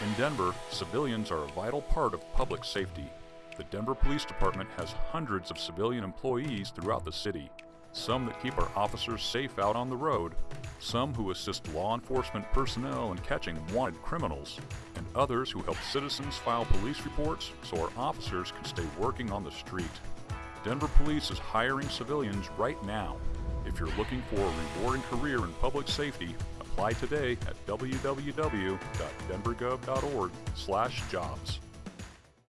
In Denver, civilians are a vital part of public safety. The Denver Police Department has hundreds of civilian employees throughout the city. Some that keep our officers safe out on the road, some who assist law enforcement personnel in catching wanted criminals, and others who help citizens file police reports so our officers can stay working on the street. Denver Police is hiring civilians right now. If you're looking for a rewarding career in public safety, apply today at www.denvergov.org/jobs.